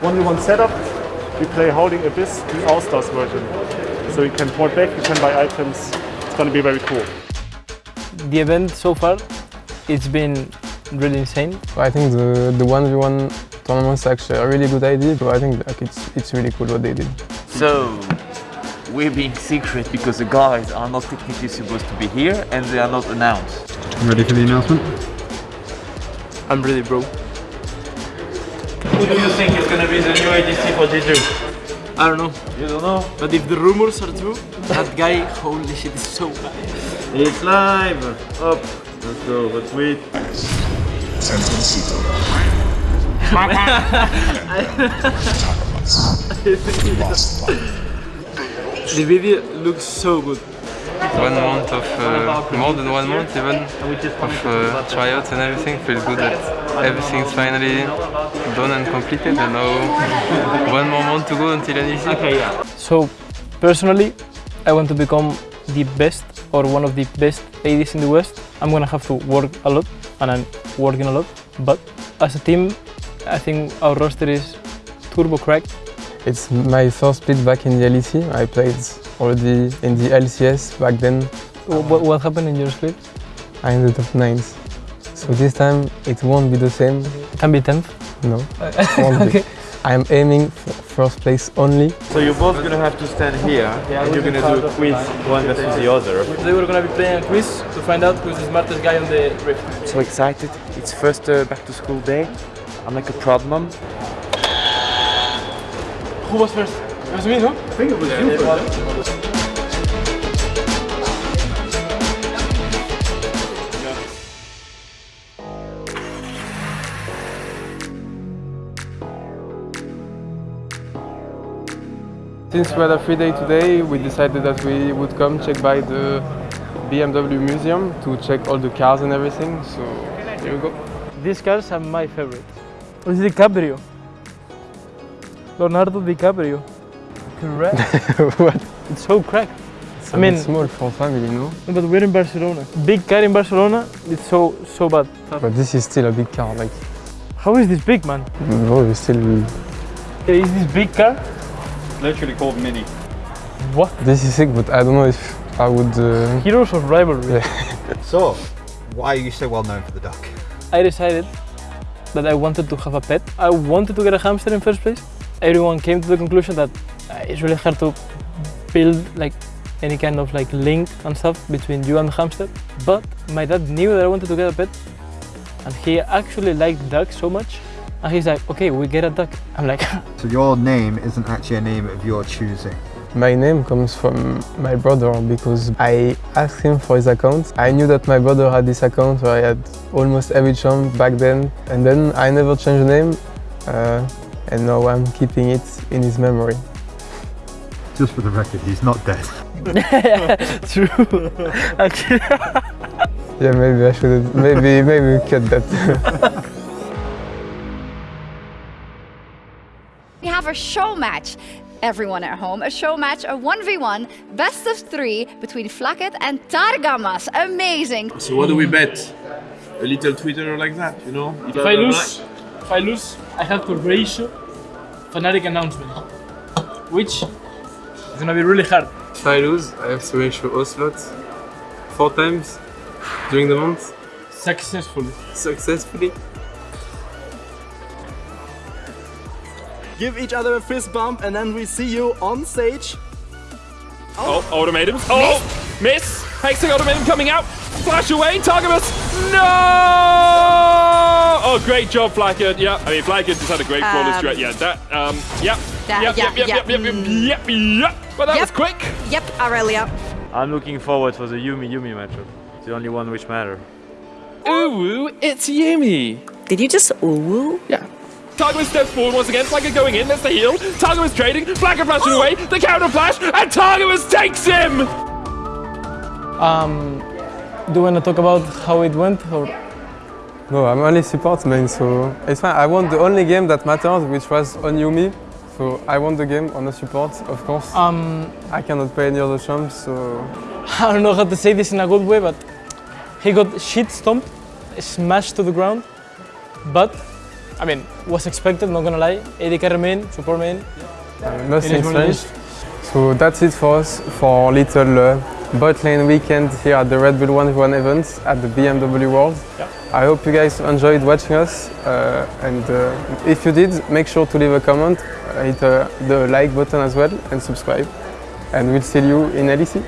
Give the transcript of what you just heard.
1v1 setup, we play Howling Abyss, the All-Stars version. So you can port back, you can buy items, it's gonna be very cool. The event so far, it's been really insane. I think the, the 1v1 tournament is actually a really good idea, but I think like, it's, it's really cool what they did. So, we're being secret because the guys are not technically supposed to be here and they are not announced. Ready for the announcement? I'm really broke. Who do you think is gonna be the new ADC for G2? I don't know, You don't know? but if the rumors are true, that guy, holy shit, is so bad. It's live! Up! Let's go, let's wait. The video looks so good. One month of, uh, more than one month even, of uh, tryouts and everything. Feels good that everything's finally done and completed and now one more month to go until LEC. Okay, yeah. So, personally, I want to become the best or one of the best ADs in the West. I'm gonna have to work a lot, and I'm working a lot. But as a team, I think our roster is turbo cracked. It's my first split back in the LEC. I played already in the LCS back then. What, what happened in your split? I ended up ninth. So this time it won't be the same. Can be 10th. No, won't be. okay. I'm aiming for first place only. So you're both gonna have to stand here and you're gonna do a quiz one versus the other. Today we're gonna be playing a quiz to find out who's the smartest guy on the rift. So excited. It's first uh, back to school day. I'm like a proud mom. Who was first? It was me, no? I think it was you first. Since we had a free day today, we decided that we would come check by the BMW museum to check all the cars and everything. So here we go. These cars are my favorite. It's DiCaprio. Leonardo DiCaprio. Correct. what? it's so cracked. It's I a mean- small for family, no? No, But we're in Barcelona. Big car in Barcelona, it's so so bad. But this is still a big car. Like, How is this big, man? no, we still. Is this big car? Literally called Mini. What? This is sick, but I don't know if I would. Uh, Heroes of rivalry. So, why are you so well known for the duck? I decided that I wanted to have a pet. I wanted to get a hamster in first place. Everyone came to the conclusion that uh, it's really hard to build like any kind of like link and stuff between you and the hamster. But my dad knew that I wanted to get a pet, and he actually liked ducks so much. And he's like, okay, we get a duck. I'm like, So your name isn't actually a name of your choosing. my name comes from my brother because I asked him for his account. I knew that my brother had this account where I had almost every champ back then, and then I never changed the name, uh, and now I'm keeping it in his memory. Just for the record, he's not dead. true. actually, Yeah, maybe I should. Maybe maybe we cut that. We have a show match. Everyone at home, a show match, a 1v1, best of three between Flakked and Targamas. Amazing. So what do we bet? A little Twitter like that, you know? if I lose, if I lose, I have to ratio Fnatic announcement, which is gonna be really hard. if I lose, I have to ratio Ocelote four times during the month Successfully. successfully. Give each other a fist bump and then we see you on stage. Oh, ultimatum. Oh, miss. Hexing ultimatum coming out. Flash away. Targamas. No! Oh, great job, Flakked. Yeah, I mean, Flakked just had a great flawless Um, stretch. Yeah, that, um, yep. That- yep, yeah, yep, yep, yeah, yep, yep, yep, mm. yep, yep. But that Yep. was quick. Yep, Aurelia. I'm looking forward for the Yuumi Yuumi matchup. It's the only one which matter. Ooh, it's Yuumi. Did you just ooh? Yeah. Targamas steps forward once again. Flakked going in. That's the heal. Targamas trading. Flakked flashing away. The counter flash. And Targamas takes him. Um, do you want to talk about how it went or? No, I'm only support main, so it's fine. I won the only game that matters, which was on Yuumi. So I won the game on the support, of course. Um, I cannot play any other champs, so I don't know how to say this in a good way, but he got shit stomped, smashed to the ground. But I mean, was expected, not gonna lie. AD remain, support main. Uh, nothing strange. So that's it for us for little uh, bot lane weekend here at the Red Bull 1v1 event at the BMW World. Yeah. I hope you guys enjoyed watching us uh, and uh, if you did, make sure to leave a comment, hit uh, the like button as well and subscribe. And we'll see you in LEC.